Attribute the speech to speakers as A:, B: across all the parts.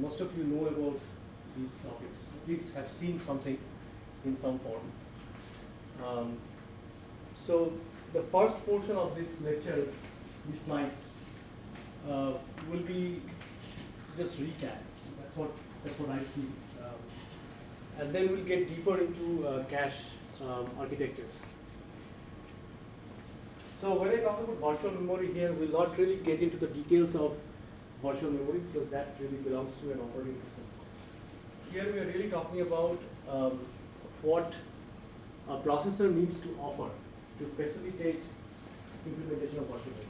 A: most of you know about these topics, at least have seen something in some form. Um, so the first portion of this lecture, these slides, uh, will be just recap. That's what that's what I feel. Um, and then we'll get deeper into uh, cache um, architectures. So when I talk about virtual memory here, we'll not really get into the details of virtual memory because that really belongs to an operating system. Here we are really talking about um, what a processor needs to offer to facilitate implementation of virtual memory.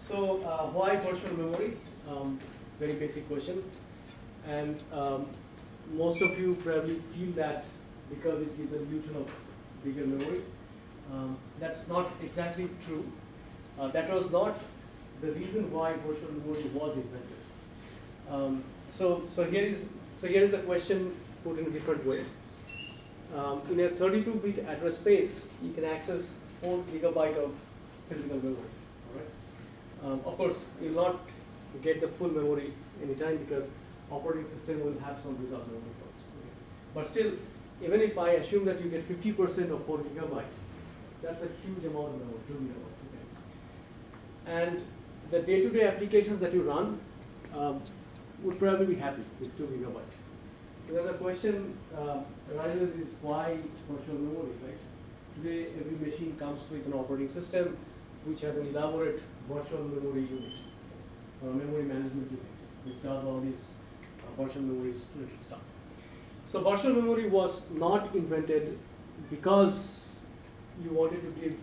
A: So uh, why virtual memory? Um, very basic question. And um, most of you probably feel that because it gives an illusion of bigger memory. Um, that's not exactly true. Uh, that was not the reason why virtual memory was invented. Um, so, so here is so here is the question put in a different way. Um, in a 32-bit address space, you can access 4 gigabyte of physical memory. All right. Um, of course, you will not get the full memory anytime because operating system will have some reserved memory. Okay. But still, even if I assume that you get 50% of 4 gigabyte, that's a huge amount of memory, 2 gigabyte. And the day-to-day -day applications that you run um, would probably be happy with 2 gigabytes. So then the question uh, arises is why virtual memory, right? Today, every machine comes with an operating system which has an elaborate virtual memory unit or memory management unit, which does all these uh, virtual memory stuff. So virtual memory was not invented because you wanted to give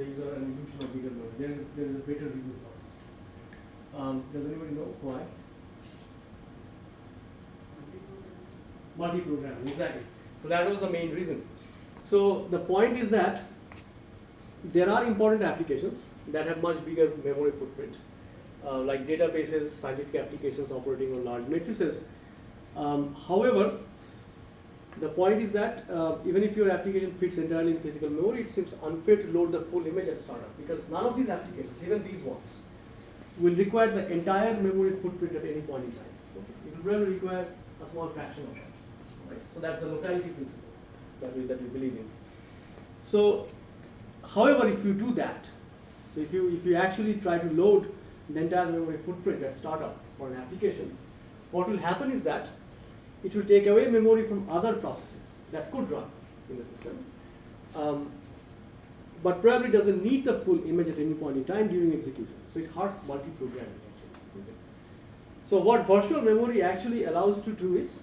A: the user an of bigger memory. There is, there is a better reason for this. Um, does anybody know why? Multi-programming, exactly. So that was the main reason. So the point is that there are important applications that have much bigger memory footprint, uh, like databases, scientific applications operating on large matrices. Um, however, the point is that uh, even if your application fits entirely in physical memory, it seems unfair to load the full image at startup because none of these applications, even these ones, will require the entire memory footprint at any point in time. Okay. It will really require a small fraction of that. Right? So that's the locality principle that we, that we believe in. So, however, if you do that, so if you, if you actually try to load the entire memory footprint at startup for an application, what will happen is that it will take away memory from other processes that could run in the system, um, but probably doesn't need the full image at any point in time during execution. So it hurts multi-programming actually. Okay. So what virtual memory actually allows you to do is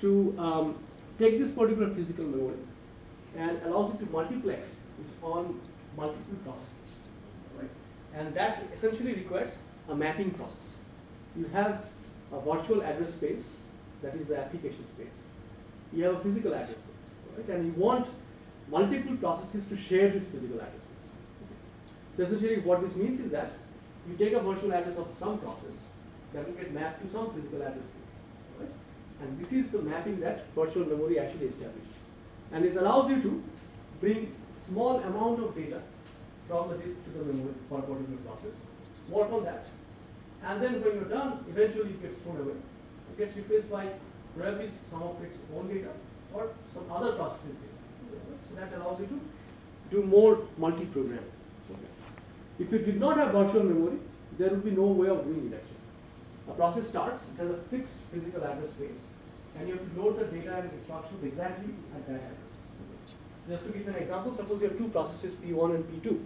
A: to um, take this particular physical memory and allows you to multiplex it on multiple processes. Right? And that essentially requires a mapping process. You have a virtual address space that is the application space. You have a physical address space, right? And you want multiple processes to share this physical address space. So essentially what this means is that you take a virtual address of some process that will get mapped to some physical address, right? And this is the mapping that virtual memory actually establishes. And this allows you to bring small amount of data from the disk to the memory for a particular process, work on that, and then when you're done, eventually it gets thrown away gets replaced by probably some of its own data or some other processes data. So that allows you to do more multi-programming. If you did not have virtual memory, there would be no way of doing it actually. A process starts, it has a fixed physical address space, and you have to load the data and instructions exactly at that address. Just to give an example, suppose you have two processes P1 and P2,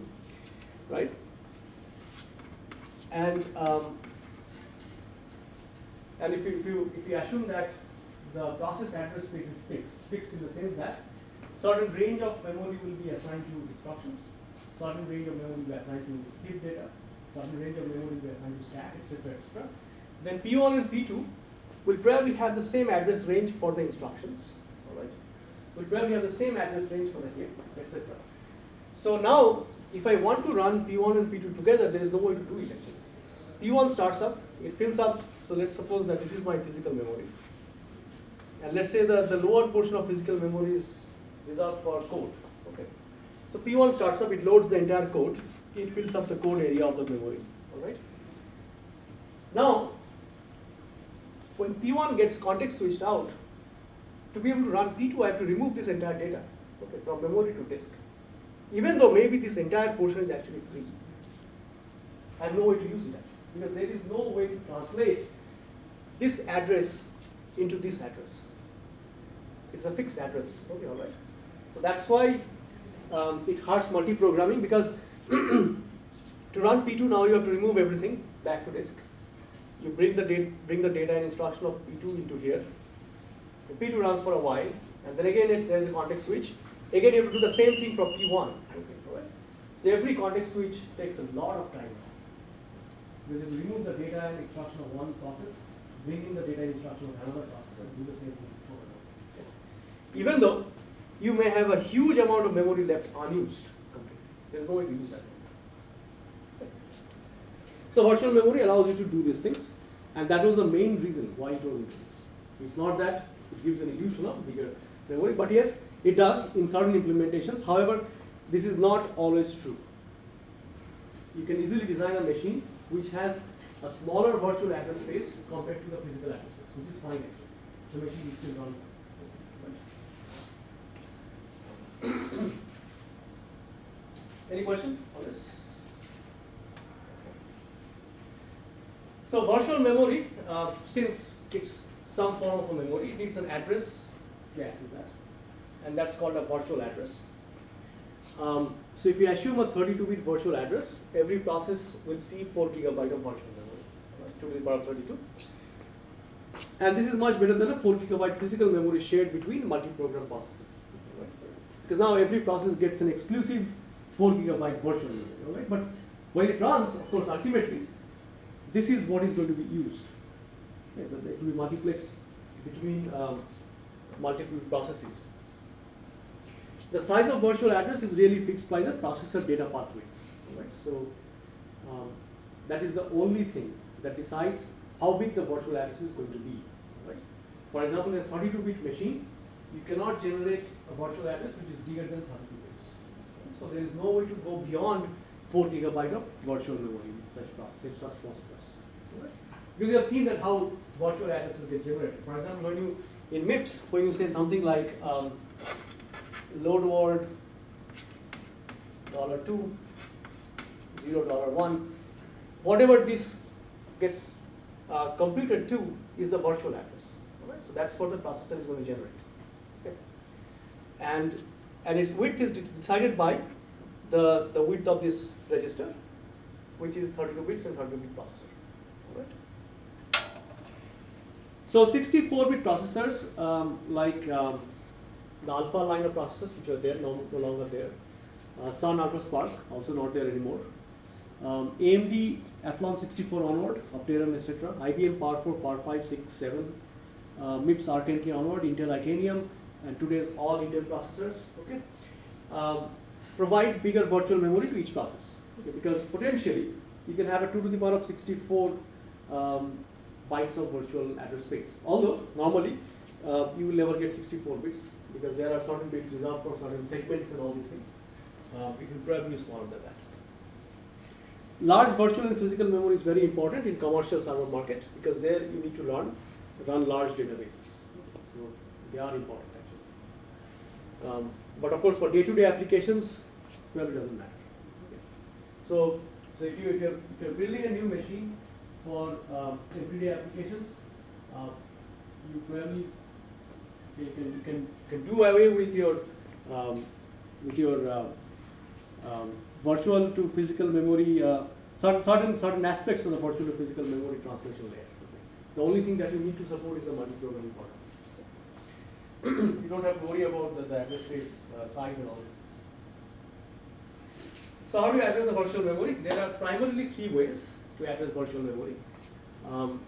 A: right? And um, and if you, if you, if you assume that the process address space is fixed, fixed in the sense that certain range of memory will be assigned to instructions, certain range of memory will be assigned to heap data, certain range of memory will be assigned to stack, etc., etc. Then P1 and P2 will probably have the same address range for the instructions, all right? Will probably have the same address range for the heap, etc. So now, if I want to run P1 and P2 together, there is no way to do it actually. P1 starts up, it fills up, so let's suppose that this is my physical memory. and let's say the, the lower portion of physical memory is reserved for code. Okay. So P1 starts up, it loads the entire code, it fills up the code area of the memory. Alright. Now, when P1 gets context switched out, to be able to run P2, I have to remove this entire data okay, from memory to disk. Even though maybe this entire portion is actually free. I have no way to use it actually, because there is no way to translate this address into this address. It's a fixed address, okay, all right. So that's why um, it hurts multi-programming because to run P2 now you have to remove everything back to disk. You bring the, data, bring the data and instruction of P2 into here. The P2 runs for a while, and then again it, there is a context switch. Again you have to do the same thing for P1. Okay, all right. So every context switch takes a lot of time. Because you remove the data and instruction of one process, bring in the data instruction of another process, do the same thing even though you may have a huge amount of memory left unused completely. There's no way to use that. So virtual memory allows you to do these things, and that was the main reason why it was introduced. It's not that it gives an illusion of bigger memory, but yes, it does in certain implementations. However, this is not always true. You can easily design a machine which has a smaller virtual address space compared to the physical address space, which is fine actually. The machine is still run Any question on this? So virtual memory, uh, since it's some form of a memory, it needs an address to access that, and that's called a virtual address. Um, so if you assume a 32-bit virtual address, every process will see 4 gigabyte of virtual memory, right, to the power of 32. And this is much better than a 4 gigabyte physical memory shared between multi-program processes because now every process gets an exclusive 4 gigabyte virtual memory, right? But when it runs, of course, ultimately, this is what is going to be used. Right? It will be multiplexed between um, multiple processes. The size of virtual address is really fixed by the processor data pathway. Right? So um, that is the only thing that decides how big the virtual address is going to be. Right? For example, in a 32-bit machine, you cannot generate a virtual address which is bigger than 32 bits. So there is no way to go beyond 4 gigabyte of virtual memory in such, process, such processors. Because you have seen that how virtual addresses get generated. For example, when you in MIPS, when you say something like um, load word dollar two, zero dollar one, whatever this gets uh, computed to is the virtual address. So that's what the processor is going to generate and and its width is decided by the, the width of this register, which is 32 bits and 32 bit processor. So 64-bit processors um, like um, the alpha line of processors, which are there, no, no longer there. Uh, Sun UltraSPARC, also not there anymore. Um, AMD Athlon 64 onward, Opteron, etc. IBM Power 4, Power 5, 6, 7. Uh, MIPS R10K onward, Intel Itanium, and today's all Intel processors, okay, um, provide bigger virtual memory to each process, okay, because potentially you can have a 2 to the power of 64 um, bytes of virtual address space. Although normally uh, you will never get 64 bits because there are certain bits reserved for certain segments and all these things. Uh, it will probably be smaller than that. Large virtual and physical memory is very important in commercial server market because there you need to run run large databases. So they are important. Um, but of course, for day-to-day -day applications, well, it doesn't matter. So, so if you if you're, if you're building a new machine for um, everyday applications, uh, you probably you can you can can do away with your um, with your uh, um, virtual to physical memory uh, certain certain certain aspects of the virtual to physical memory translation layer. The only thing that you need to support is the multi-programming part you don't have to worry about the, the address space uh, size and all these things. So how do you address the virtual memory? There are primarily three ways to address virtual memory. Um,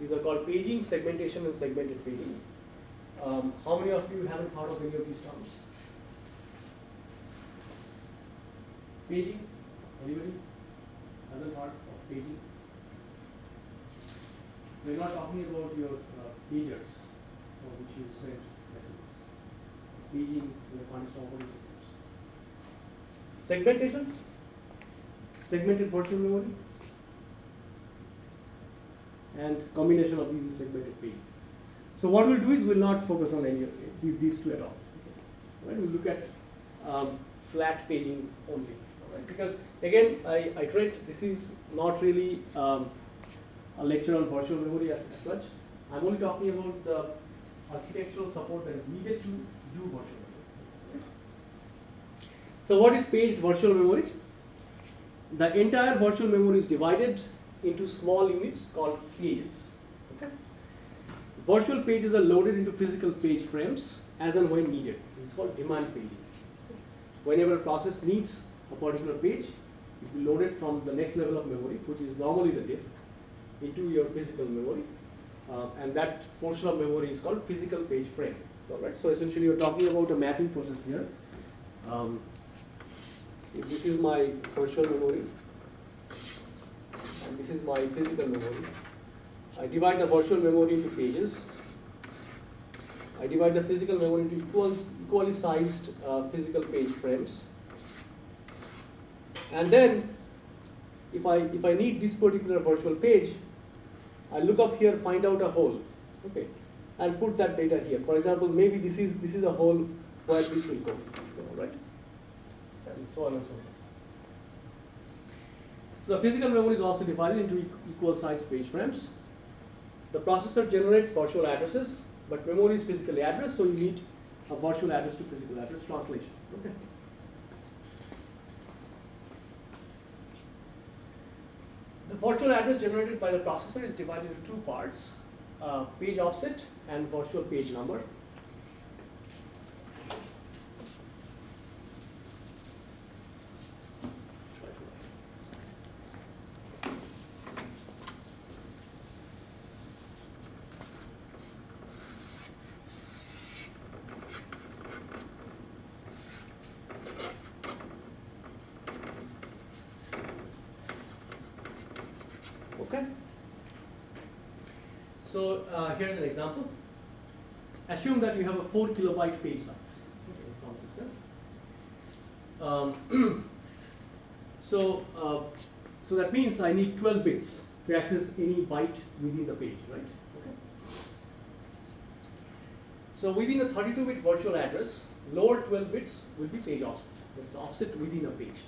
A: these are called paging, segmentation, and segmented paging. Um, how many of you haven't heard of any of these terms? Paging? Anybody hasn't heard of paging? We're not talking about your uh, pagers for which you send messages. Paging in the context of operating systems. Segmentations, segmented virtual memory, and combination of these is segmented paging. So what we'll do is we'll not focus on any of these, these two at all. Right? We'll look at um, flat paging only. Right? Because again, I, I iterate, this is not really um, a lecture on virtual memory as, as such. I'm only talking about the architectural support that is needed to do virtual memory. So what is paged virtual memory? The entire virtual memory is divided into small units called pages. Okay? Virtual pages are loaded into physical page frames as and when needed. This is called demand paging. Whenever a process needs a particular page, it will be loaded from the next level of memory, which is normally the disk, into your physical memory. Uh, and that portion of memory is called physical page frame. All right. So essentially, you're talking about a mapping process here. Um, if this is my virtual memory, and this is my physical memory. I divide the virtual memory into pages. I divide the physical memory into equals, equally sized uh, physical page frames. And then, if I, if I need this particular virtual page, I look up here, find out a hole, okay, and put that data here. For example, maybe this is, this is a hole where this will go, right? And so on and so on. So the physical memory is also divided into equal sized page frames. The processor generates virtual addresses, but memory is physically addressed, so you need a virtual address to physical address translation. Okay. The virtual address generated by the processor is divided into two parts, uh, page offset and virtual page number. Okay. So uh, here's an example. Assume that you have a four kilobyte page size. In some system. Um, so uh, so that means I need 12 bits to access any byte within the page, right? Okay. So within a 32-bit virtual address, lower 12 bits will be page offset. That's the offset within a page.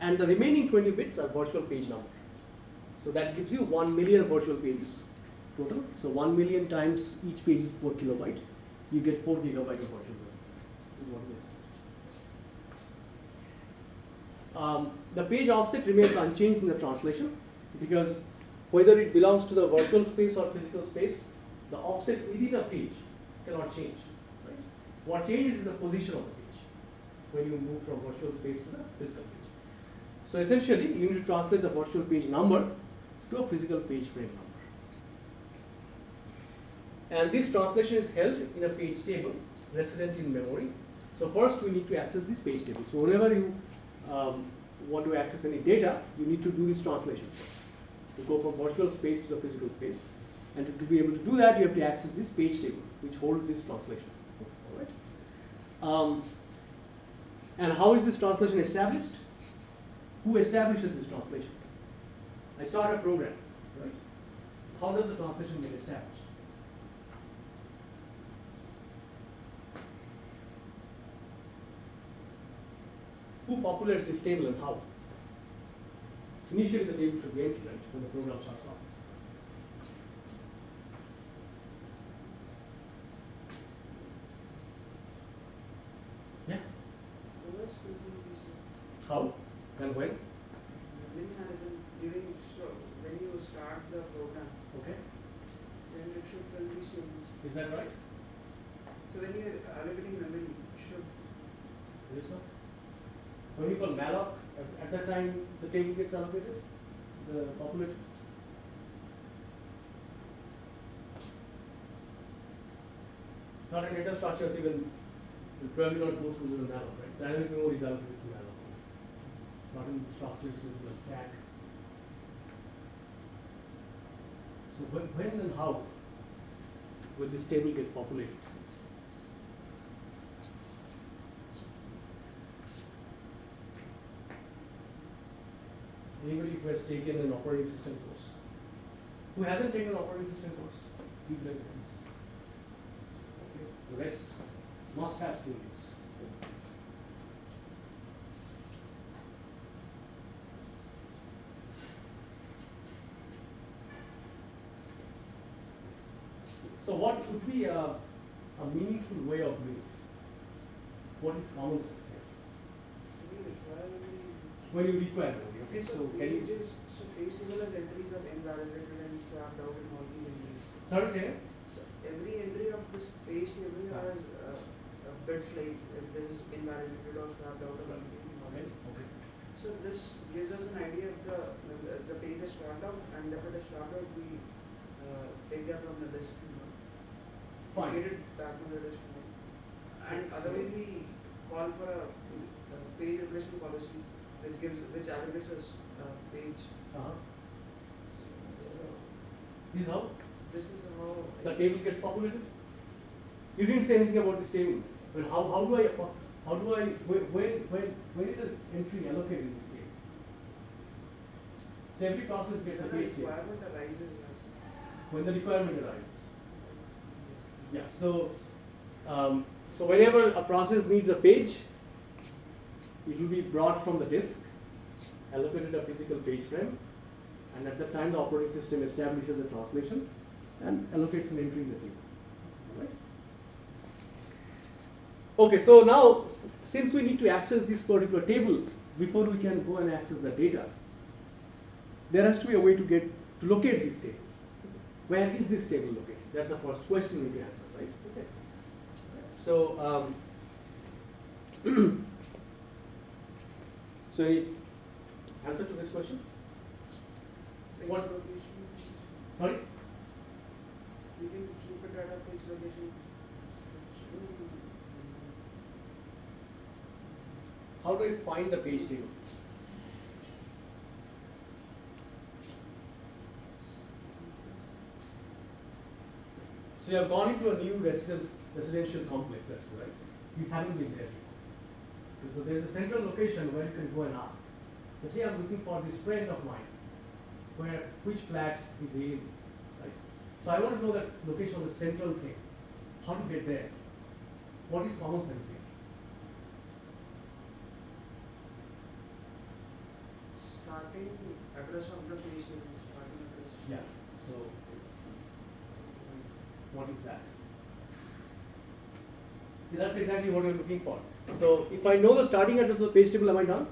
A: And the remaining 20 bits are virtual page number. So that gives you 1 million virtual pages total. So 1 million times each page is 4 kilobyte. You get 4 gigabyte of virtual memory. Um, the page offset remains unchanged in the translation because whether it belongs to the virtual space or physical space, the offset within a page cannot change. Right? What changes is the position of the page when you move from virtual space to the physical page. So essentially, you need to translate the virtual page number to a physical page frame number. And this translation is held in a page table resident in memory. So first we need to access this page table. So whenever you um, want to access any data, you need to do this translation first. To go from virtual space to the physical space. And to, to be able to do that, you have to access this page table, which holds this translation. All right. Um, and how is this translation established? Who establishes this translation? I start a program, right? How does the translation get established? Who populates this table and how? Initially, the table should be empty, right, when the program starts off. Yeah. How and when?
B: During, so when you start the program,
A: Okay.
B: then it should fill these tables.
A: Is that right?
B: So when you are allocating memory, it should,
A: Is it so? When you call malloc, as at that time the table gets allocated, the populated. Certain data structures even will probably not go through the malloc, right? Dynamic memory is allocated through malloc. Certain structures will stack. So when, when and how will this table get populated? Anybody who has taken an operating system course? Who hasn't taken an operating system course? Please raise your hands. Okay, the rest must have seen this. So what would be a, a meaningful way of doing this? What is common sense here?
B: We require only-
A: When you require okay, so can you,
B: pages, so page table has entries of invalidated and swapped out in all these entries.
A: third say,
B: So every entry of this page table has uh, a bit like if this is invalidated or swapped out or something.
A: okay.
B: So this gives us an idea of the, the, the page is swapped out and if it is swapped out, we uh, take that from the list. you know,
A: Fine.
B: Get it back from the list. you know. And otherwise we call for a, a page replacement policy which gives, which aggregates a uh, page.
A: Uh-huh. This is how
B: This is how.
A: the table gets populated? You didn't say anything about this table. Well, how, how do I, how do I, when, when, when, when is an entry allocated in this table? So every process gets a
B: When the
A: page table,
B: requirement arises,
A: when the requirement arises. Yeah, so, um, so whenever a process needs a page, it will be brought from the disk, allocated a physical page frame, and at that time the operating system establishes the translation and allocates an entry in the table. Alright? Okay, so now, since we need to access this particular table before we can go and access the data, there has to be a way to get to locate this table. Where is this table located? That's the first question we can answer, right? Okay. So, um, so any answer to this question? What- Sorry?
B: we can keep it at a fixed location.
A: How do I find the page table? So you have gone into a new residence, residential complex, that's right. You haven't been there before. So there's a central location where you can go and ask. But here I'm looking for this friend of mine, where, which flat is he in, right? So I want to know that location of the central thing. How to get there? What is common sense here?
B: Starting address of the page table, starting address.
A: Yeah, so what is that? Yeah, that's exactly what we're looking for. So if I know the starting address of the page table, am I done?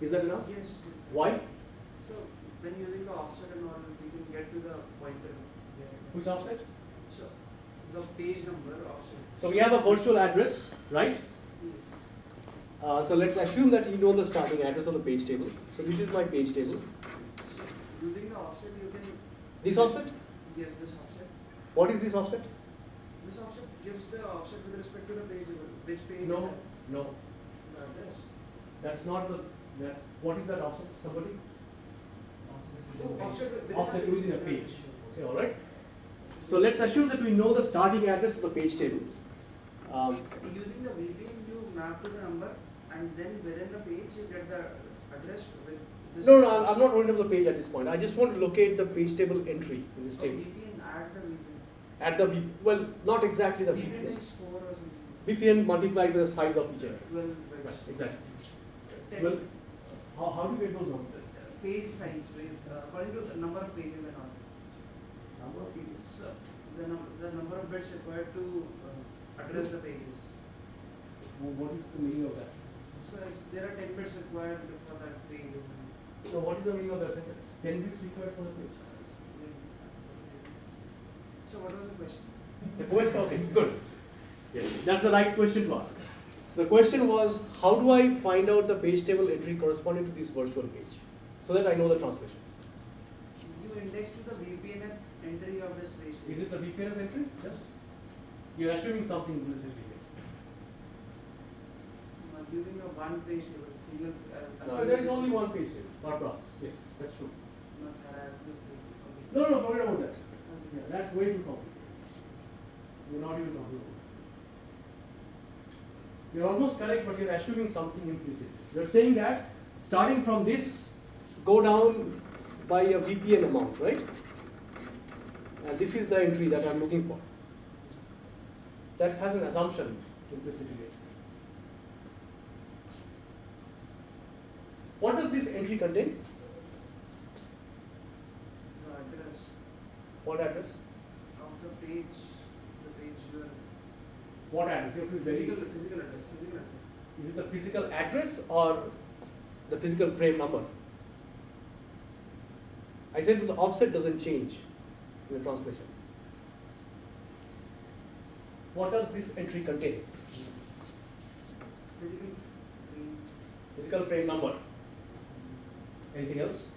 A: Is that enough?
B: Yes.
A: Why?
B: So when using the offset and all, we can get to the pointer.
A: Which offset?
B: So the page number offset.
A: So we have a virtual address, right?
B: Yes.
A: Uh, so let's assume that you know the starting address of the page table. So this is my page table.
B: Using the offset, you can.
A: This offset?
B: Yes, this offset.
A: What is this offset?
B: This offset gives the offset with respect to the page, number, which page.
A: No, no,
B: the address.
A: that's not the, that, what is that offset? Somebody?
B: Oh, offset within
A: Offset
B: the
A: within a page. Okay, all right. So let's assume that we know the starting address of the page table. Um,
B: Using the VPN, you map to the number and then within the page, you get the address with this.
A: no, no, I'm, I'm not worried about the page at this point. I just want to locate the page table entry in this
B: Oh,
A: table.
B: VPN, add the VPN.
A: At the V, well, not exactly the
B: VPN
A: VPN.
B: is four or something.
A: VPN multiplied by the size of each entry.
B: Twelve
A: Right, exactly. Well, how, how do you get those numbers?
B: Page size, with, uh, according to the number of pages and all.
A: Number of pages.
B: So, the num, the number of bits required to uh, address the pages.
A: Well, What is the meaning of that?
B: So if there are ten bits required for that page.
A: So what is the meaning of that sentence? Ten bits required for the page.
B: So what was the question?
A: The question, okay, good. Yes, that's the right question to ask. So the question was, how do I find out the page table entry corresponding to this virtual page? So that I know the translation.
B: You index to the VPN entry of this page.
A: Is it the VPN entry? Just? You're assuming something implicitly here.
B: Using a one page table, single. Uh,
A: No, there is only one page table, per process. Yes, that's true.
B: Not.
A: No, no, forget about that. Yeah, that's way too complicated. You're not even talking about. You're almost correct, but you're assuming something implicit. You're saying that starting from this, go down by a VPN amount, right? And this is the entry that I'm looking for. That has an assumption implicitly. What does this entry contain?
B: The address
A: What address?
B: of the page, the page you are
A: What address? You have to be very
B: physical, physical address, physical address.
A: Is it the physical address or the physical frame number? I said that the offset doesn't change in the translation. What does this entry contain?
B: Physical frame.
A: Physical frame number. Anything else?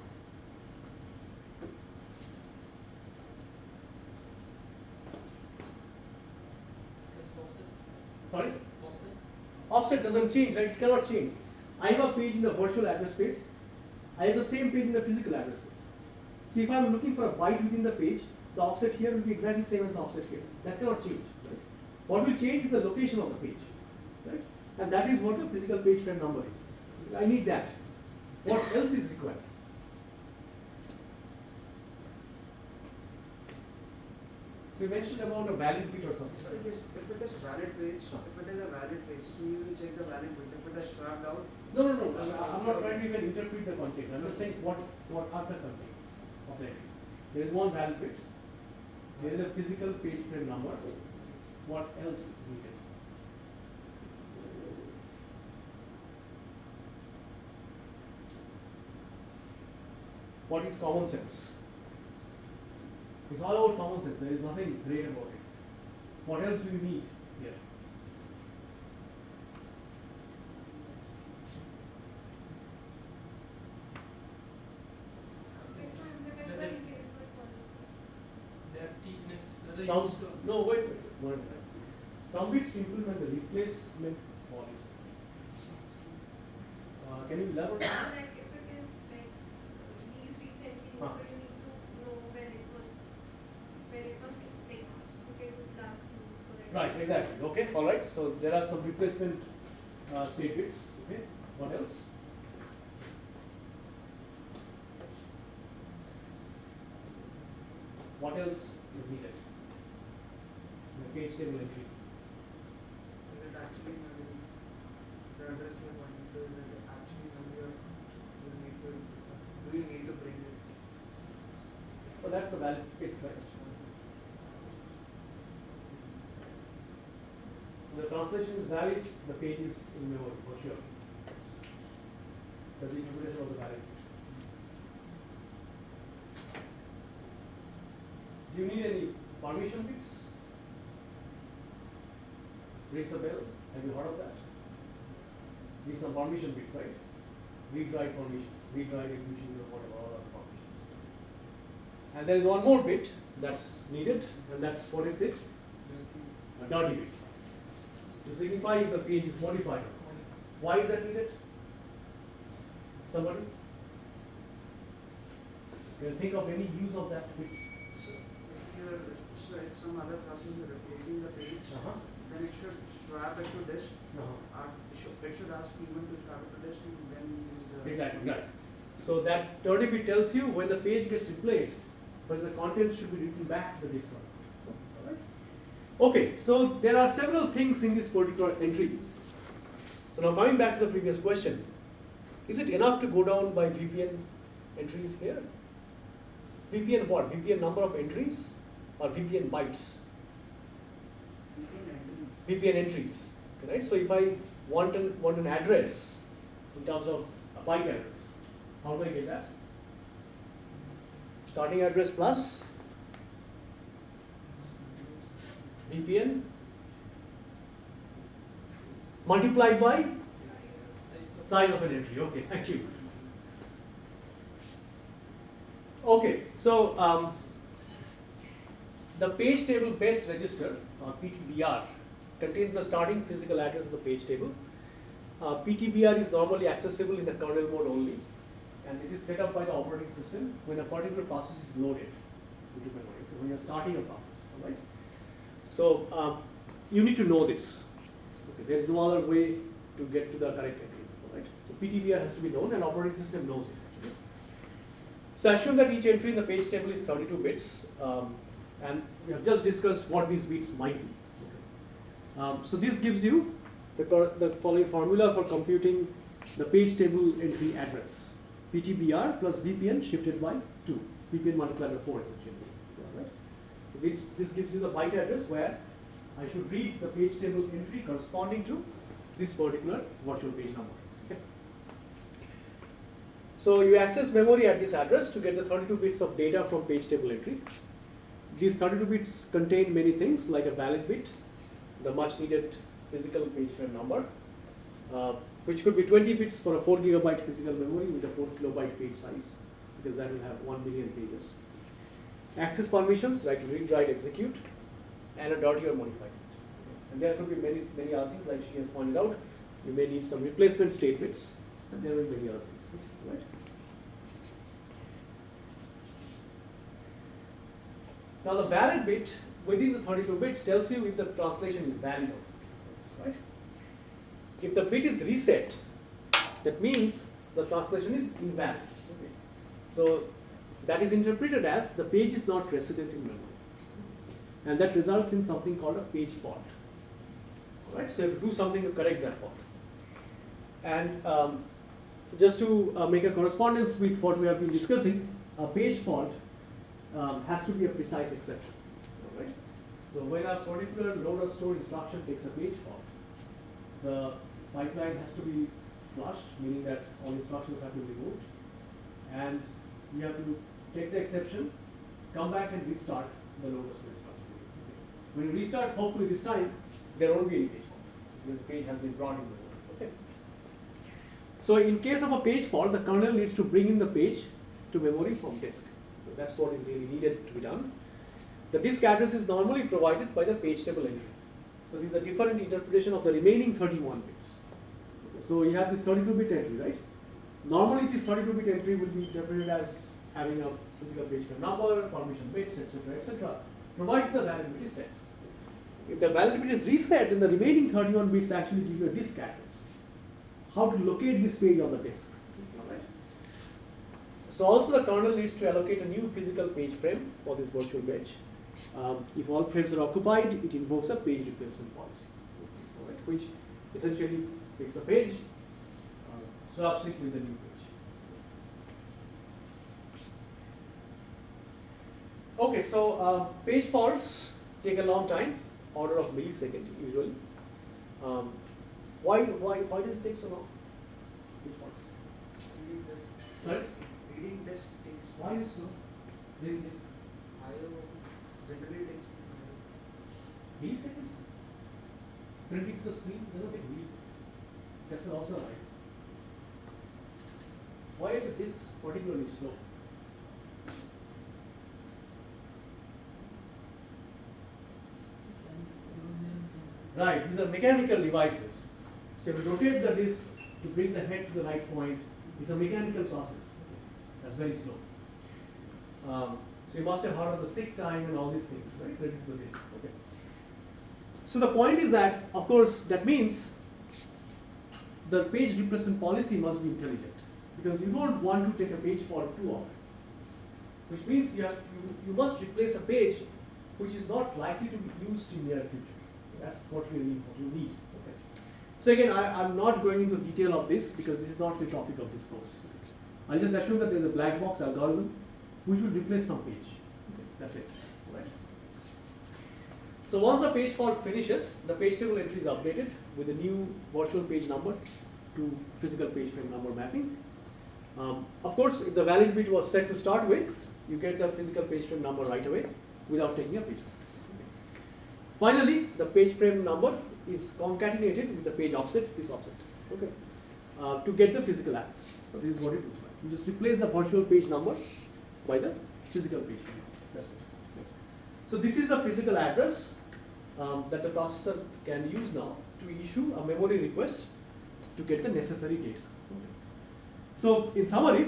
A: Sorry? Offset doesn't change, right? It cannot change. I have a page in the virtual address space. I have the same page in the physical address space. So if I'm looking for a byte within the page, the offset here will be exactly same as the offset here. That cannot change. Right? What will change is the location of the page. Right? And that is what the physical page frame number is. I need that. What else is required? So you mentioned about a valid bit or something.
B: So if it is, if it is valid page, if it is a valid page, so you will check the valid bit. If it is swapped out,
A: No, no, no, I'm- I'm not trying to even interpret the content, I'm just saying what, what are the contents of the entry. There is one valid bit, there is a physical page frame number, what else is needed? What is common sense? It's all about common sense, there is nothing great about it. What else do we need here? Some, no, wait, wait, one minute. Some bits implement the replacement policy. Uh, can you elaborate?
C: Like if it is like these recently, so
A: Huh.
C: you need to know where it was, where it was like to get it last use, so that.
A: Right, exactly, okay, all right, so there are some replacement uh, state bits, okay, what else? What else is needed? The page table entry.
B: is it actually memory? The address you are to, is it actually memory or do you need to, do you need to bring it?
A: So that's the valid bit, right? The translation is valid, the page is in memory, for sure. That's the interpretation of the valid. Do you need any permission bits? Rings a bell, have you heard of that? Need some permission bits, right? Read write permissions, read write execution or whatever, all other permissions. And there is one more bit that's needed, and that's what is it? A dirty bit. To signify if the page is modified. Why is that needed? Somebody? Can you think of any use of that bit?
B: So if so if some other person is replacing the page,
A: Uh-huh.
B: then it should swap it to disk,
A: Uh-huh.
B: it should, it should ask human to swap it to disk and then use the.
A: Exactly, right. So that dirty bit tells you when the page gets replaced, but the content should be written back to the disk one. Okay, so there are several things in this particular entry. So now coming back to the previous question, is it enough to go down by VPN entries here? VPN what? VPN number of entries or VPN bytes?
B: VPN entries.
A: VPN entries, right? So if I want an, want an address in terms of a byte address, how do I get that? Starting address plus VPN multiplied by size of an entry. Okay, thank you. Okay, so um, the page table base register or PTBR contains the starting physical address of the page table. Uh, PTBR is normally accessible in the kernel mode only, and this is set up by the operating system when a particular process is loaded when you're starting a process, right? So um, you need to know this. Okay, there is no other way to get to the correct entry, right? So PTBR has to be known and operating system knows it actually. So assume that each entry in the page table is 32 bits, um, and we have just discussed what these bits might be. Okay. Um, so this gives you the, the following formula for computing the page table entry address. PTBR plus VPN shifted by 2. VPN multiplied by 4 essentially. So this, gives you the byte address where I should read the page table entry corresponding to this particular virtual page number. So you access memory at this address to get the 32 bits of data from page table entry. These 32 bits contain many things like a valid bit, the much needed physical page frame number, uh, which could be 20 bits for a 4 gigabyte physical memory with a 4 kilobyte page size, because that will have 1 million pages. Access permissions like read, write, execute, and a dirty or modified. And there could be many, many other things, like she has pointed out. You may need some replacement statements, and there will be many other things, right? Now the valid bit within the 32 bits tells you if the translation is valid or not, right? If the bit is reset, that means the translation is invalid. Okay. So that is interpreted as the page is not resident in memory. And that results in something called a page fault. Alright, so you have to do something to correct that fault. And um, just to uh, make a correspondence with what we have been discussing, a page fault um, has to be a precise exception. Alright? So when a particular load or store instruction takes a page fault, the pipeline has to be flushed, meaning that all instructions have to be removed, and you have to take the exception, come back and restart the or store instruction. Okay. When you restart, hopefully this time, there won't be any page fault, because the page has been brought in. Okay. So in case of a page fault, the kernel needs to bring in the page to memory from disk. So that's what is really needed to be done. The disk address is normally provided by the page table entry. So these are different interpretation of the remaining 31 bits. So you have this 32-bit entry, right? Normally this 32-bit entry will be interpreted as having a physical page number, permission bits, etc., etc., provided the valid bit is set. If the valid bit is reset, then the remaining 31 bits actually give you a disk address. How to locate this page on the disk. So also the kernel needs to allocate a new physical page frame for this virtual page. Um, if all frames are occupied, it invokes a page replacement policy, alright, which essentially takes a page, uh, swaps it with the new page. Okay, so uh, page faults take a long time, order of millisecond usually. Um, why, why, why does it take so long? Page faults.
B: Reading test.
A: Sorry?
B: Reading test takes.
A: Why is so? Reading this
B: IO generally takes.
A: milliseconds? Printing to the screen doesn't take milliseconds. That's also right. Why are the disks particularly slow? Right, these are mechanical devices. So you rotate the disk to bring the head to the right point, it's a mechanical process. That's very slow. Um, so you must have heard of the seek time and all these things, right? Related to disk. Okay. So the point is that, of course, that means the page replacement policy must be intelligent because you don't want to take a page fault too often. Which means you, have, you, you must replace a page which is not likely to be used in near future. That's what. What you need. Okay. So again, I, I'm not going into detail of this because this is not the topic of this course. I'll just assume that there's a black box algorithm which will replace some page. Okay. That's it. So once the page fault finishes, the page table entry is updated with a new virtual page number to physical page frame number mapping. Um, of course, if the valid bit was set to start with, you get the physical page frame number right away without taking a page. Finally, the page frame number is concatenated with the page offset, this offset, okay, uh, to get the physical address. So this is what it looks like. You just replace the virtual page number by the physical page frame number. That's it. So this is the physical address um, that the processor can use now to issue a memory request to get the necessary data. So in summary,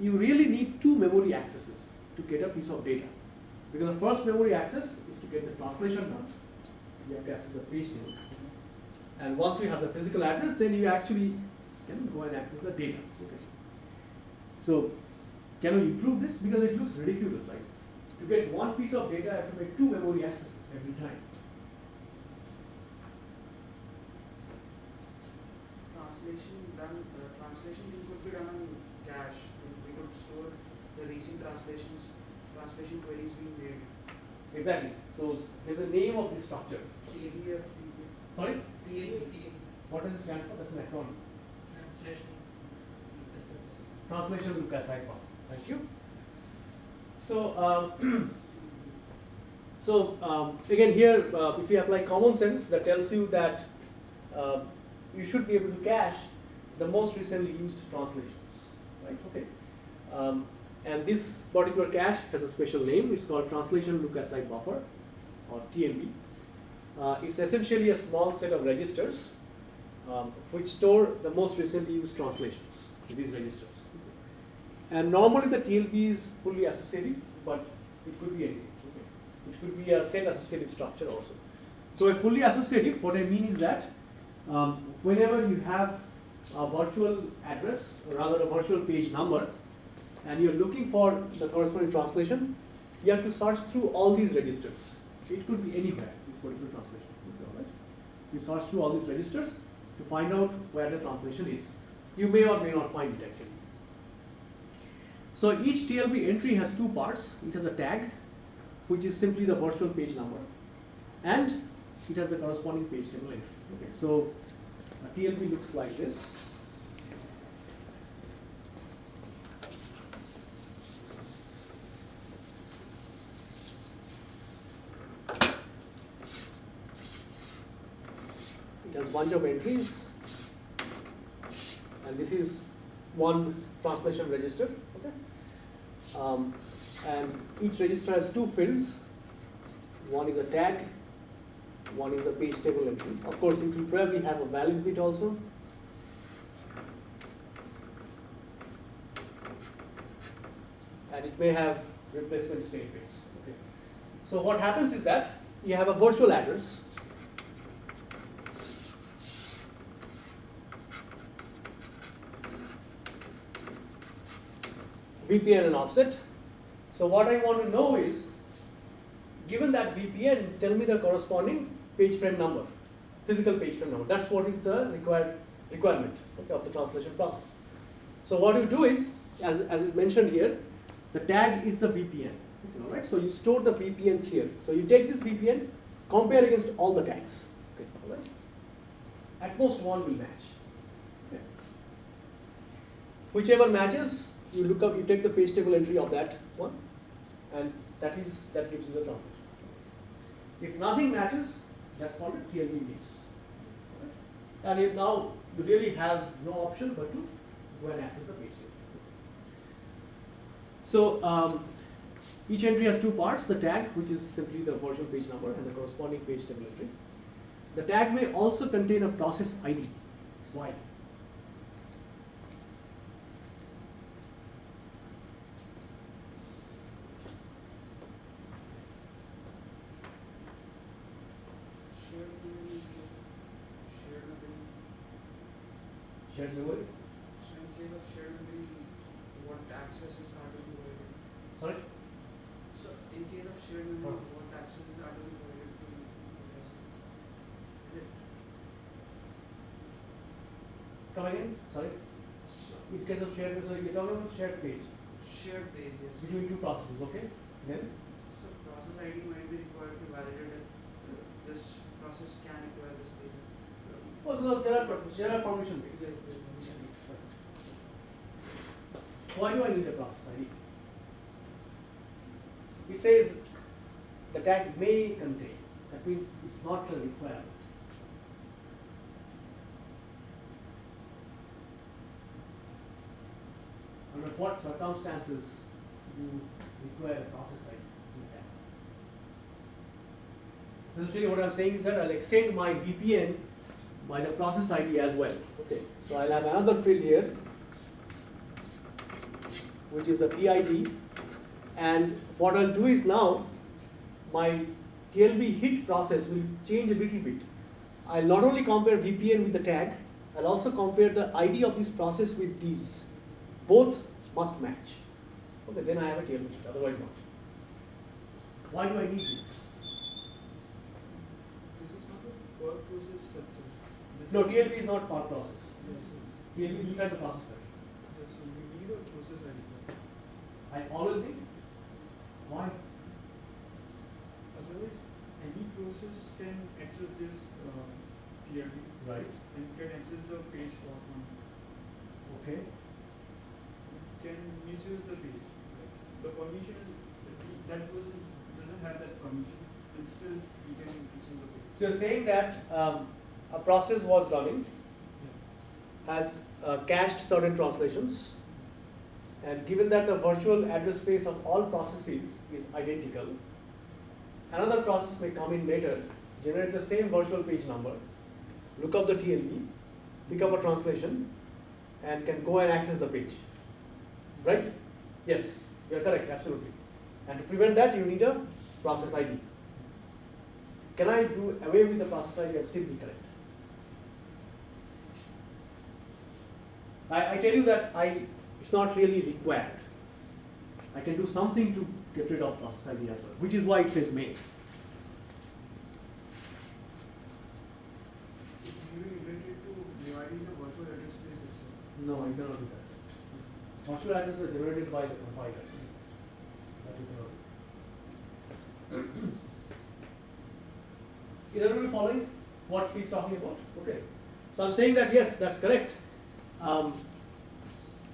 A: you really need two memory accesses to get a piece of data. Because the first memory access is to get the translation done, you have to access the page. And once you have the physical address, then you actually can go and access the data. Okay. So, can we improve this? Because it looks ridiculous, right? To get one piece of data, I have to make two memory accesses every time.
B: Translation done, uh, translation could be done on cache. We could store the recent translations, translation queries being made.
A: Exactly. So, there's a name of this structure.
B: PDF,
A: Sorry?
B: PDF.
A: What does it stand for? That's an acronym.
D: Translation.
A: Translation Lucas Icon. Thank you. So, um, so um, again here, uh, if you apply common sense, that tells you that uh, you should be able to cache the most recently used translations, right? Okay. Um, and this particular cache has a special name. It's called Translation Look Aside Buffer, or TLB. Uh, it's essentially a small set of registers um, which store the most recently used translations. These registers. And normally the TLB is fully associative, but it could be anything. Okay. It could be a set associative structure also. So a fully associative, what I mean is that um, whenever you have a virtual address, or rather a virtual page number, and you're looking for the corresponding translation, you have to search through all these registers. It could be anywhere, this particular translation. Right? You search through all these registers to find out where the translation is. You may or may not find it actually. So each TLB entry has two parts. It has a tag, which is simply the virtual page number, and it has the corresponding page table entry. Okay, so a TLB looks like this. Bunch of entries, and this is one translation register. Okay. Um, and each register has two fields. One is a tag, one is a page table entry. Of course, it will probably have a valid bit also. And it may have replacement statements. Okay. So what happens is that you have a virtual address. VPN and offset. So what I want to know is, given that VPN, tell me the corresponding page frame number, physical page frame number. That's what is the required requirement okay, of the translation process. So what you do is, as, as is mentioned here, the tag is the VPN. All right. So you store the VPNs here. So you take this VPN, compare against all the tags. Okay. All right. At most one will match. Okay. Whichever matches, you look up, you take the page table entry of that one, and that is that gives you the translation. If nothing matches, that's called a TLB miss. And you now you really have no option but to go and access the page table. So um, each entry has two parts: the tag, which is simply the virtual page number, and the corresponding page table entry. The tag may also contain a process ID. Why?
B: Shared memory, shared memory,
A: Shared memory.
B: so in case of shared memory, what accesses are to be provided?
A: Sorry.
B: So in case of shared memory,
A: Huh.
B: what accesses are to be provided to devices? Is it,
A: Come again? Sorry.
B: so
A: In case of shared, so you're talking about shared page
B: shared page, yes.
A: between two processes, okay? Then
B: So process ID might be required to validate if this process can acquire this data.
A: Well, no, there are there are permission
B: Yes,
A: based.
B: yes, permission.
A: Why do I need a process ID? It says the tag may contain. That means it's not a requirement. What circumstances you require a process ID? Essentially, what I'm saying is that I'll extend my VPN by the process ID as well. Okay, so I'll have another field here, which is the PID. And what I'll do is now, my TLB hit process will change a little bit. I'll not only compare VPN with the tag, I'll also compare the ID of this process with these. Both must match. Okay, then I have a TLB hit, otherwise not. Why do I need this?
B: This is not a per process structure.
A: No, TLB is not part process.
B: Yes.
A: TLB is inside the processor.
B: Yes, so we need a process ID.
A: I always need. Why?
D: Otherwise, any process can access this uh, TLB
A: Right.
D: and can access the page loss one.
A: Okay.
D: Can misuse the page. The permission that process doesn't have that permission, and still you can access the page.
A: So you're saying that um, a process was running,
D: Yeah.
A: has uh, cached certain translations, and given that the virtual address space of all processes is identical, another process may come in later, generate the same virtual page number, look up the TLB, pick up a translation, and can go and access the page. Right? Yes, you're correct, absolutely. And to prevent that, you need a process ID. Can I do away with the process ID and still be correct? I, I tell you that I, it's not really required. I can do something to get rid of process ID as well, which is why it says may.
D: It's really related to dividing the virtual address space itself.
A: No, I cannot do that. Virtual addresses are generated by the compilers. Cannot. Is everybody following what he's talking about? Okay. So I'm saying that yes, that's correct. Um,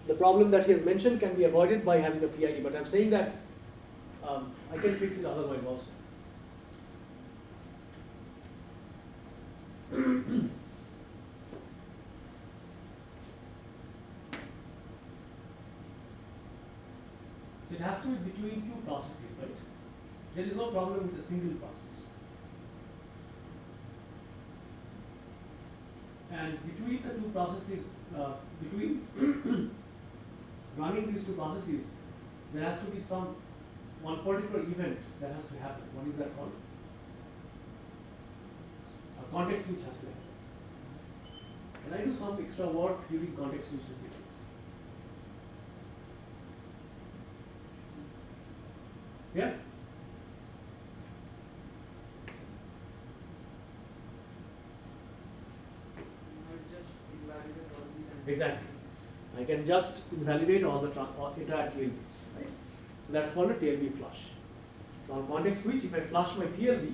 A: the problem that he has mentioned can be avoided by having a PID, but I'm saying that um, I can fix it otherwise also. it has to be between two processes, right? There is no problem with a single process. And between the two processes, uh, between running these two processes, there has to be some one particular event that has to happen. What is that called? A context switch has to happen. Can I do some extra work during context switch to? Yeah?
B: Not just invalidate all these and.
A: Exactly. I can just invalidate all the all entire TLB, right? So that's called a TLB flush. So on context switch, if I flush my TLB,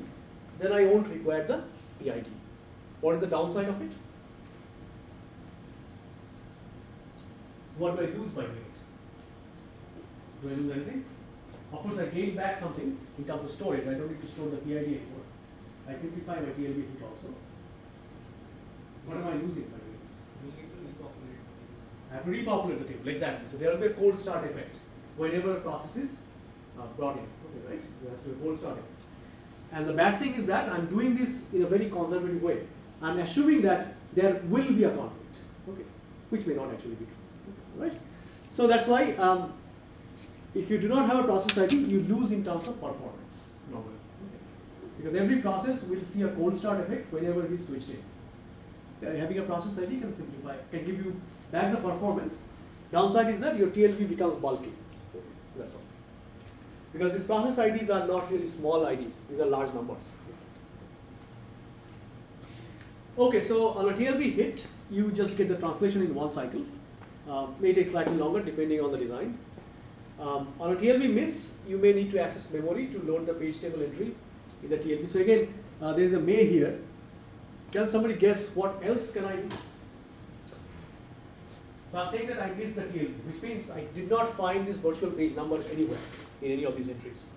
A: then I won't require the PID. What is the downside of it? What do I lose by doing it? Do I lose anything? Of course, I gain back something in terms of storage. I don't need to store the PID anymore. I simplify my TLB hit also. What am I losing by doing this? I have to repopulate the table, exactly. So there will be a cold start effect whenever a process is uh, brought in. Okay, right? There has to be a cold start effect. And the bad thing is that I'm doing this in a very conservative way. I'm assuming that there will be a conflict, okay, which may not actually be true, right? So that's why um, if you do not have a process ID, you lose in terms of performance normally, okay? because every process will see a cold start effect whenever it is switched in. Uh, having a process ID can simplify, can give you back the performance. Downside is that your TLB becomes bulky. So that's all. Because these process IDs are not really small IDs, these are large numbers. Okay, so on a TLB hit, you just get the translation in one cycle. Uh, may take slightly longer depending on the design. Um, on a TLB miss, you may need to access memory to load the page table entry in the TLB. So again, uh, there is a may here. Can somebody guess what else can I do? So I'm saying that I missed the TLB, which means I did not find this virtual page number anywhere in any of these entries.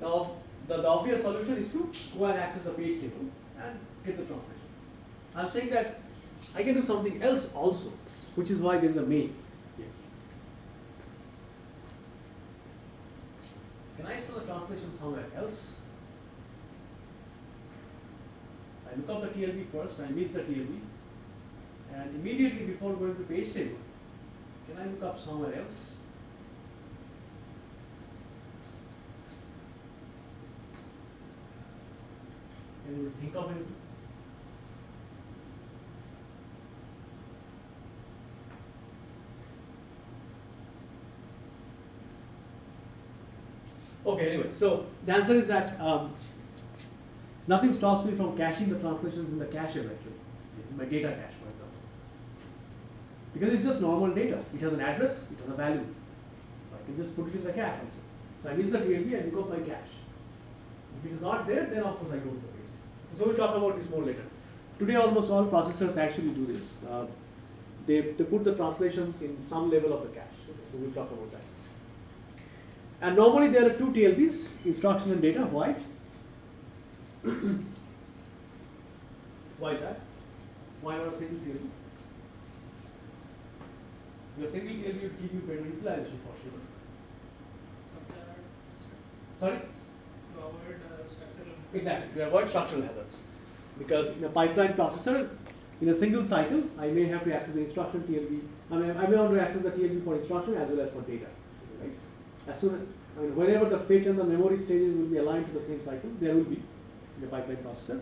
A: Now, the, the obvious solution is to go and access the page table and get the translation. I'm saying that I can do something else also, which is why there is a may here. Can I store the translation somewhere else? I look up the TLB first, I miss the TLB, and immediately before going to page table, can I look up somewhere else? Can you think of anything? Okay, anyway, so the answer is that um, nothing stops me from caching the translations in the cache eventually, in my data cache, for example. Because it's just normal data. It has an address, it has a value. So I can just put it in the cache also. So I miss the TLB, I look up my cache. If it is not there, then of course I the page. So we'll talk about this more later. Today almost all processors actually do this. Uh, they, they put the translations in some level of the cache. Okay, so we'll talk about that. And normally there are two TLBs, instruction and data. Why? Why is that? Why not a single TLB? Your single TLB would give you better utilization for sure. Sorry? Exactly, to avoid structural hazards. Because in a pipeline processor, in a single cycle, I may have to access the instruction TLB. I mean, I may want to access the TLB for instruction as well as for data. Right? As soon as, I mean, whenever the fetch and the memory stages will be aligned to the same cycle, there will be in the pipeline processor.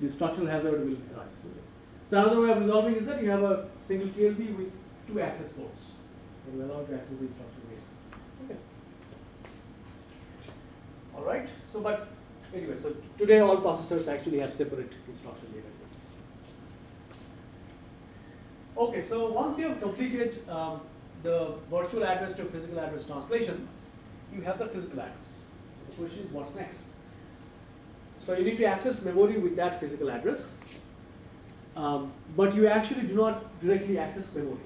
A: The structural hazard will arise. Okay. So another way of resolving is that you have a single TLB with two access ports and you allow to access the instruction data. Okay. All right. So, but anyway, so today all processors actually have separate instruction data. Okay. So once you have completed um, the virtual address to physical address translation, you have the physical address. So the question is, what's next? So you need to access memory with that physical address, um, but you actually do not directly access memory.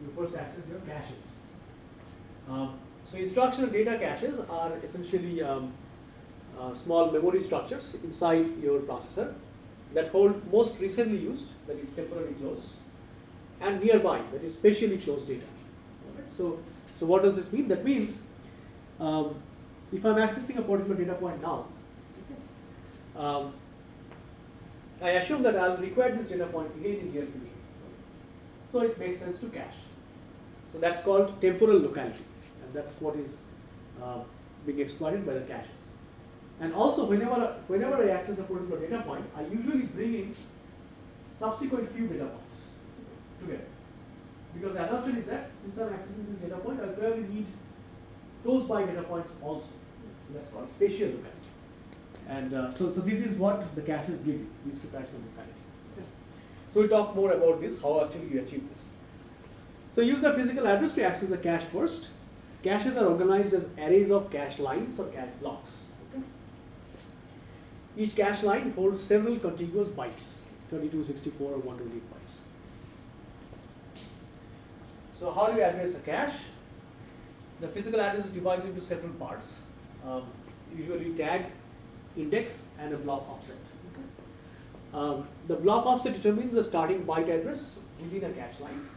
A: You first access your caches. Um, so instruction data caches are essentially um, uh, small memory structures inside your processor that hold most recently used, that is temporarily closed, and nearby, that is spatially closed data. So, so what does this mean? That means um, if I'm accessing a particular data point now, um, I assume that I'll require this data point again in real future. So it makes sense to cache. So that's called temporal locality, and that's what is uh, being exploited by the caches. And also, whenever whenever I access a particular data point, I usually bring in subsequent few data points together. Because the assumption is that since I'm accessing this data point, I'll probably need close by data points also. So that's called spatial locality. And uh, so, so this is what the caches give you, these two types of locality. Okay. So we'll talk more about this, how actually you achieve this. So use the physical address to access the cache first. Caches are organized as arrays of cache lines or cache blocks. Okay. Each cache line holds several contiguous bytes, 32, 64, or 128 bytes. So how do you address a cache? The physical address is divided into several parts, um, usually tag, index, and a block offset. Okay. Um, the block offset determines the starting byte address within a cache line.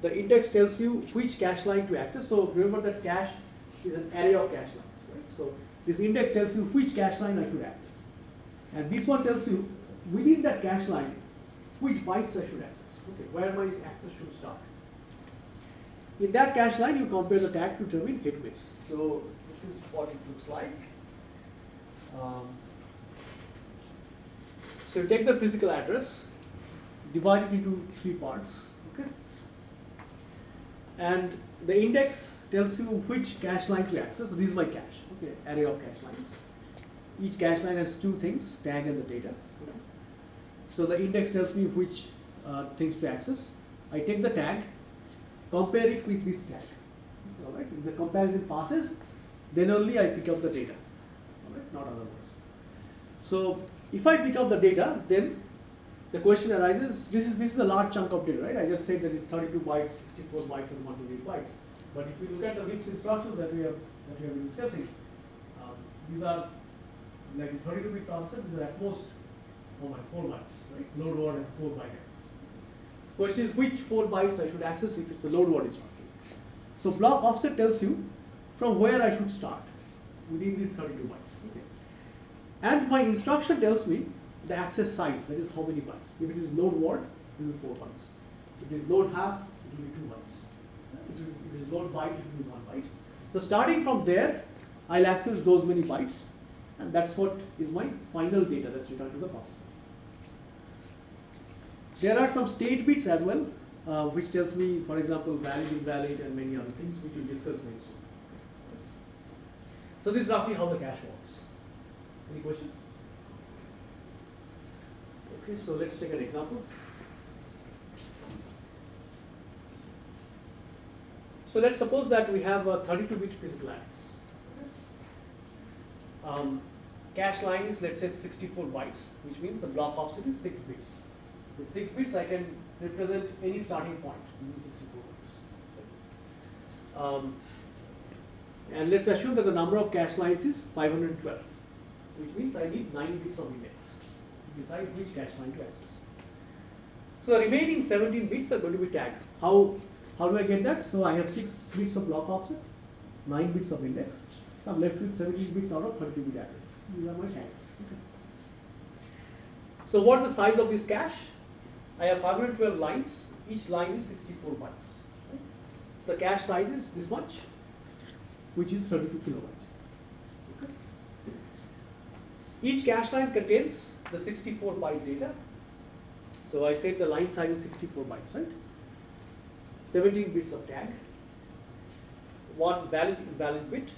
A: The index tells you which cache line to access. So remember that cache is an array of cache lines, right? So this index tells you which cache line I should access. And this one tells you within that cache line which bytes I should access. Okay, where my access should start. In that cache line, you compare the tag to determine hit miss. So this is what it looks like. Um, so you take the physical address, divide it into three parts, okay? And the index tells you which cache line to access. So this is my cache, okay, array of cache lines. Each cache line has two things, tag and the data. Okay? So the index tells me which uh, things to access. I take the tag, compare it with this tag. All right, if the comparison passes, then only I pick up the data. Not otherwise. So if I pick up the data, then the question arises, this is this is a large chunk of data, right? I just said that it's 32 bytes, 64 bytes, and 128 bytes. But if we look at the MIPS instructions that we have that we have been discussing, um, these are like in 32-bit processor, these are at most oh my, 4 bytes, right? Load word has 4 byte access. The question is which 4 bytes I should access if it's the load word instruction. So block offset tells you from where I should start within these 32 bytes. Okay. And my instruction tells me the access size, that is how many bytes. If it is load word, it will be 4 bytes. If it is load half, it will be 2 bytes. If it is load byte, it will be 1 byte. So starting from there, I'll access those many bytes. and that's what is my final data that's returned to the processor. There are some state bits as well, uh, which tells me, for example, valid, invalid, and many other things, which we'll discuss very soon. So this is roughly how the cache works. Any question? Okay, so let's take an example. So let's suppose that we have a 32-bit physical address. Um, cache line is let's say 64 bytes, which means the block offset is 6 bits. With 6 bits, I can represent any starting point in 64 bytes. Um, and let's assume that the number of cache lines is 512, which means I need 9 bits of index to decide which cache line to access. So the remaining 17 bits are going to be tagged. How, how do I get that? So I have 6 bits of block offset, 9 bits of index. So I'm left with 17 bits out of 32 bit address. These are my tags. So what's the size of this cache? I have 512 lines. Each line is 64 bytes. right? So the cache size is this much, which is 32 kilobyte. Okay. Each cache line contains the 64 byte data. So I said the line size is 64 bytes, right? 17 bits of tag, one valid invalid bit,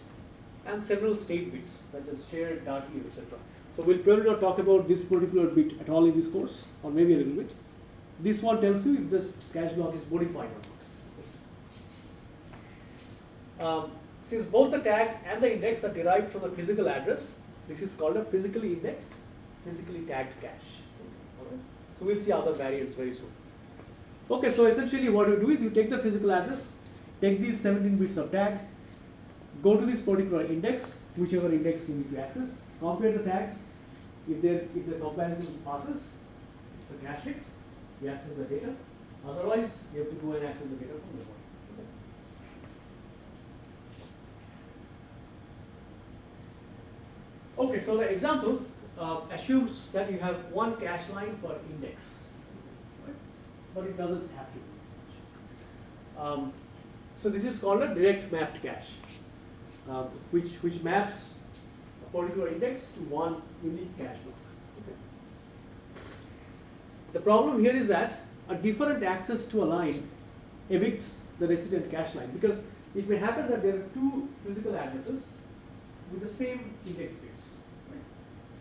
A: and several state bits such as shared, dirty, etc. So we'll probably not talk about this particular bit at all in this course, or maybe a little bit. This one tells you if this cache block is modified or not. Um, since both the tag and the index are derived from the physical address, this is called a physically indexed, physically tagged cache. Alright? So we'll see other variants very soon. Okay, so essentially what you do is you take the physical address, take these 17 bits of tag, go to this particular index, whichever index you need to access, compare the tags. If, there, if the comparison passes, it's a cache hit, you access the data. Otherwise, you have to go and access the data from the body. Okay. So the example uh, assumes that you have one cache line per index, right? but it doesn't have to be such. Um, so this is called a direct mapped cache, uh, which which maps a particular index to one unique cache block. Okay. The problem here is that a different access to a line evicts the resident cache line because it may happen that there are two physical addresses with the same index space, Right?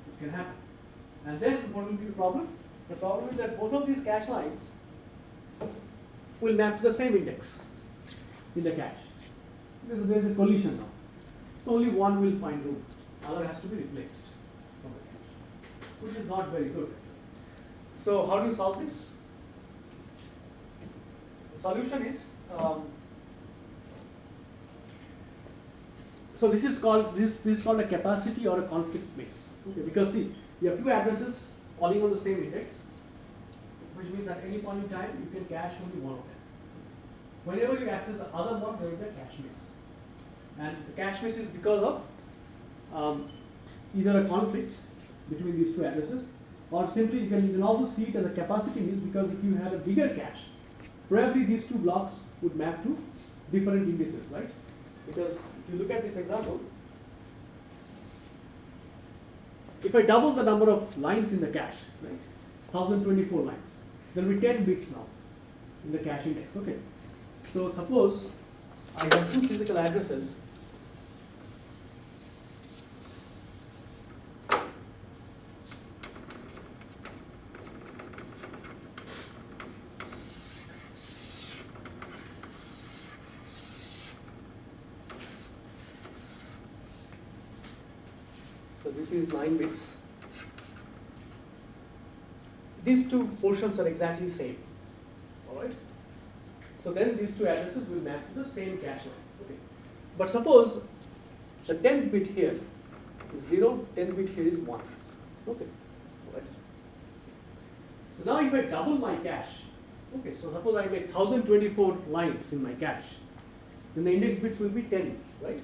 A: It can happen. And then what will be the problem? The problem is that both of these cache lines will map to the same index in the cache. Because there is a collision now. So only one will find room. Other has to be replaced from the cache, which is not very good. So how do you solve this? The solution is um, so this is called this this is called a capacity or a conflict miss. Okay, because see you have two addresses calling on the same index, which means at any point in time you can cache only one of them. Whenever you access the other one, there will be a cache miss, and the cache miss is because of um, either a conflict between these two addresses or simply you can, you can also see it as a capacity miss because if you had a bigger cache, probably these two blocks would map to different indices, right? Because if you look at this example, if I double the number of lines in the cache, right, 1024 lines, there will be 10 bits now in the cache index, okay? So suppose I have two physical addresses is 9 bits. These two portions are exactly same. Alright? So then these two addresses will map to the same cache line. Okay. But suppose the 10th bit here is 0, 10th bit here is 1. Okay. Alright. So now if I double my cache, okay, so suppose I make 1024 lines in my cache, then the index bits will be 10, right?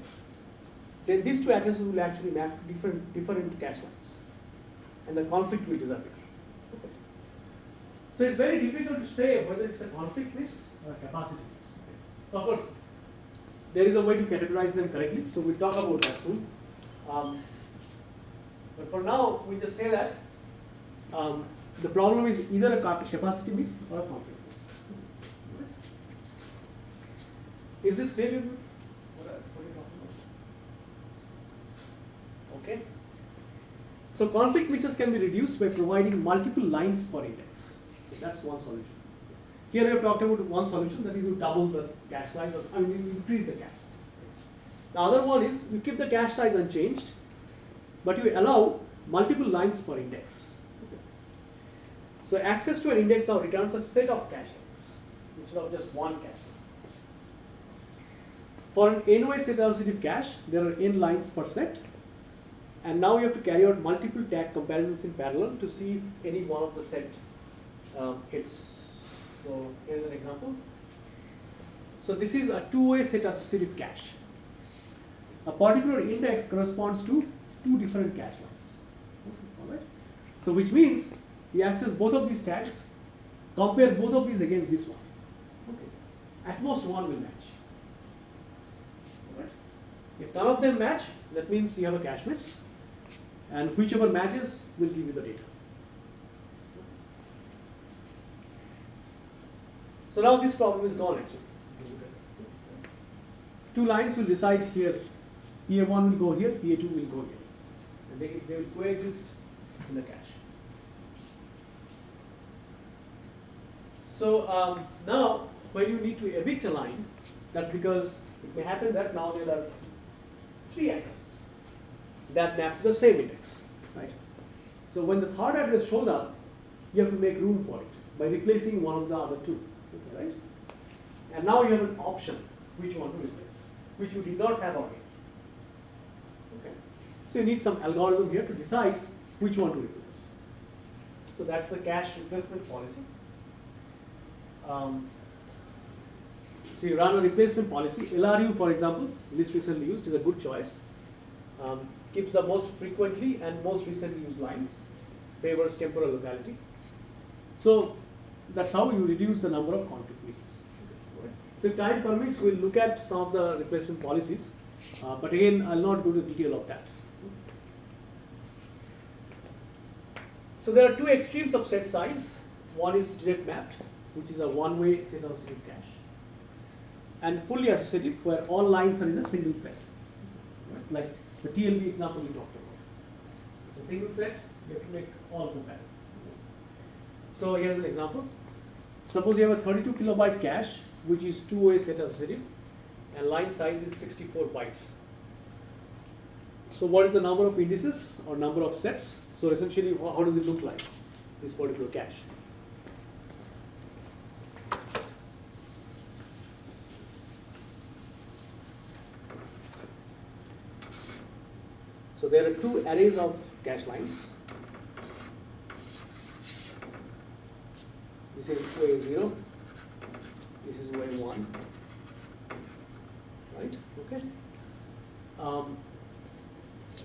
A: Then these two addresses will actually map to different, different cache lines. And the conflict will disappear. So it's very difficult to say whether it's a conflict miss or a capacity miss. So of course, there is a way to categorize them correctly. So we'll talk about that soon. Um, But for now, we just say that um, the problem is either a capacity miss or a conflict miss. Is this clear? What are, what are you talking about? Okay. So conflict misses can be reduced by providing multiple lines per index. That's one solution. Here we have talked about one solution that is you double the cache size, or I mean you increase the cache size. The other one is you keep the cache size unchanged, but you allow multiple lines per index. So access to an index now returns a set of cache lines instead of just one cache line. For an n-way set associative cache, there are n lines per set, and now you have to carry out multiple tag comparisons in parallel to see if any one of the set uh, hits. So here's an example. So this is a two-way set associative cache. A particular index corresponds to two different cache lines. Alright? So which means you access both of these tags, compare both of these against this one. Okay. At most one will match. Alright? If none of them match, that means you have a cache miss, and whichever matches will give you the data. So now this problem is gone actually. Two lines will decide here, PA1 will go here, PA2 will go here. And they, they will coexist in the cache. So um, now, when you need to evict a line, that's because it may happen that now there are three addresses that map to the same index, right? So when the third address shows up, you have to make room for it by replacing one of the other two, okay, right? And now you have an option which one to replace, which you did not have already. Okay. So you need some algorithm here to decide which one to replace. So that's the cache replacement policy. Um, so you run a replacement policy. LRU, for example, least recently used, is a good choice. Um, keeps the most frequently and most recently used lines, favors temporal locality. So that's how you reduce the number of conflict. Right. So if time permits, we'll look at some of the replacement policies, uh, but again, I'll not go to detail of that. So there are two extremes of set size. One is direct mapped, which is a one-way set associative cache, and fully associative, where all lines are in a single set. Right? Like the TLB example we talked about. It's a single set, you have to make all comparisons. So here's an example. Suppose you have a 32 kilobyte cache, which is two-way set associative, and line size is 64 bytes. So what is the number of indices or number of sets? So essentially, how does it look like, this particular cache? So there are two arrays of cache lines. This is way zero. This is way one. Right? Okay. Um,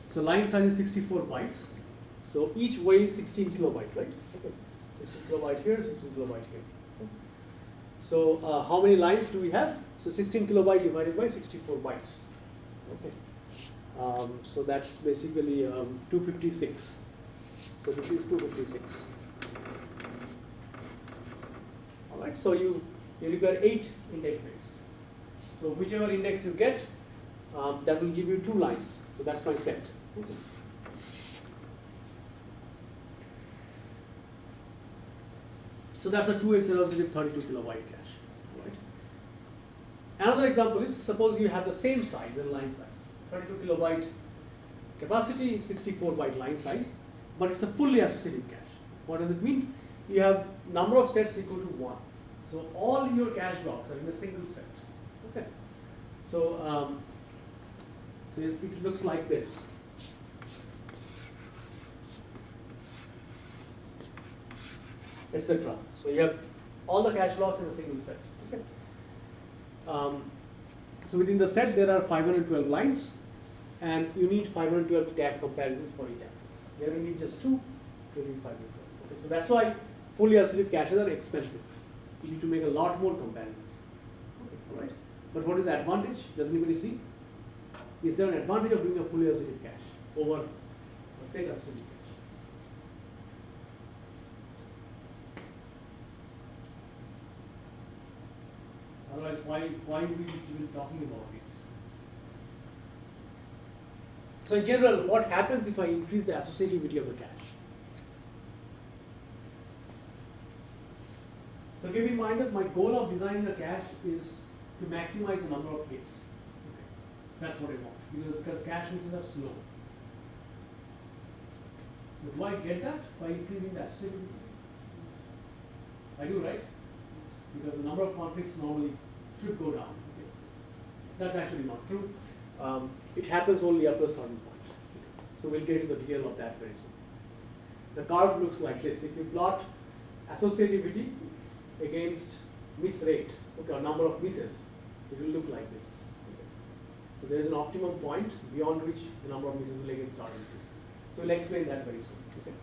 A: so line size is 64 bytes. So each way is 16 kilobyte, right? Okay. 16 kilobyte here, 16 kilobyte here. So uh, how many lines do we have? So 16 kilobyte divided by 64 bytes. Okay. Um, so that's basically um, 256. So this is 256. All right. So you you require eight index bits. So whichever index you get, um, that will give you two lines. So that's my set. So that's a two-way associative 32 kilobyte cache. Right. Another example is suppose you have the same size and line size. 32 kilobyte capacity, 64 byte line size, but it's a fully associative cache. What does it mean? You have number of sets equal to one. So all your cache blocks are in a single set. Okay. So um, so it looks like this. Etc. So you have all the cache blocks in a single set. Okay. Um, so within the set there are 512 lines and you need 512 tag comparisons for each axis. Here you need just two, you need 512. Okay, so that's why fully associative caches are expensive. You need to make a lot more comparisons. Okay, all right. But what is the advantage? Does anybody see? Is there an advantage of doing a fully associative cache over a set associative cache. Otherwise, why why are we even talking about this? So in general, what happens if I increase the associativity of the cache? So keep in mind that my goal of designing the cache is to maximize the number of hits. Okay. That's what I want because, cache misses are slow. Do I get that by increasing the associativity? I do, right? Because the number of conflicts normally should go down. Okay. That's actually not true. Um, it happens only after a certain point. So we'll get into the detail of that very soon. The curve looks like this. If you plot associativity against miss rate, okay, or number of misses, it will look like this. So there is an optimum point beyond which the number of misses will again start increasing. So we'll explain that very soon. Okay.